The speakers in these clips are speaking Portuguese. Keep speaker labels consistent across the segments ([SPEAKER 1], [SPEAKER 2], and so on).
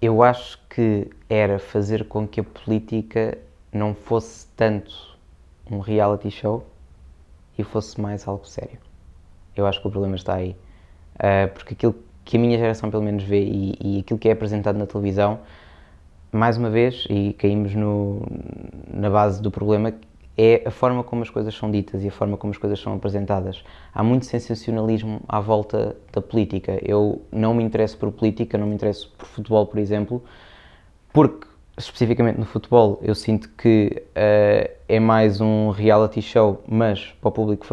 [SPEAKER 1] Eu acho que era fazer com que a política não fosse tanto um reality show e fosse mais algo sério. Eu acho que o problema está aí. Uh, porque aquilo que a minha geração pelo menos vê e, e, aquilo que é apresentado na televisão, mais uma vez, e caímos no, na base do problema, é a forma como as coisas são ditas e a forma como as coisas são apresentadas. Há muito sensacionalismo à volta da política. Eu não me interesso por política, não me interesso por futebol, por exemplo, porque, especificamente no futebol, eu sinto que uh, é mais um reality show, mas para o público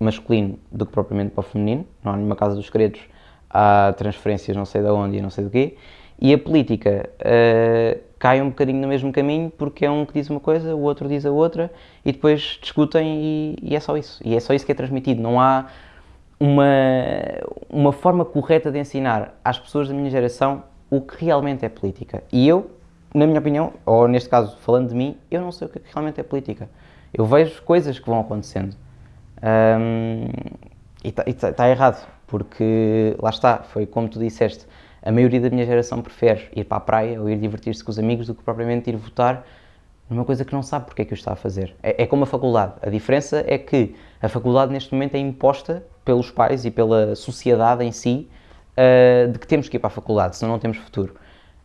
[SPEAKER 1] masculino do que propriamente para o feminino. Não há nenhuma casa dos segredos, há transferências não sei de onde e não sei do quê. E a política uh, cai um bocadinho no mesmo caminho porque é um que diz uma coisa, o outro diz a outra e depois discutem e, e é só isso. E é só isso que é transmitido. Não há uma, uma forma correta de ensinar às pessoas da minha geração o que realmente é política. E eu, na minha opinião, ou neste caso falando de mim, eu não sei o que realmente é política. Eu vejo coisas que vão acontecendo. Um, e está tá errado, porque lá está, foi como tu disseste, a maioria da minha geração prefere ir para a praia ou ir divertir-se com os amigos do que propriamente ir votar numa coisa que não sabe porque é que o está a fazer. É, é como a faculdade. A diferença é que a faculdade neste momento é imposta pelos pais e pela sociedade em si uh, de que temos que ir para a faculdade, senão não temos futuro.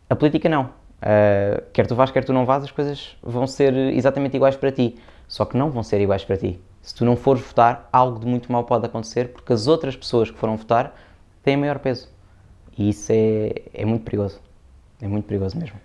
[SPEAKER 1] A política não. Uh, quer tu vás, quer tu não vás, as coisas vão ser exatamente iguais para ti. Só que não vão ser iguais para ti. Se tu não fores votar, algo de muito mal pode acontecer porque as outras pessoas que foram votar têm maior peso. E isso é, é muito perigoso. É muito perigoso mesmo.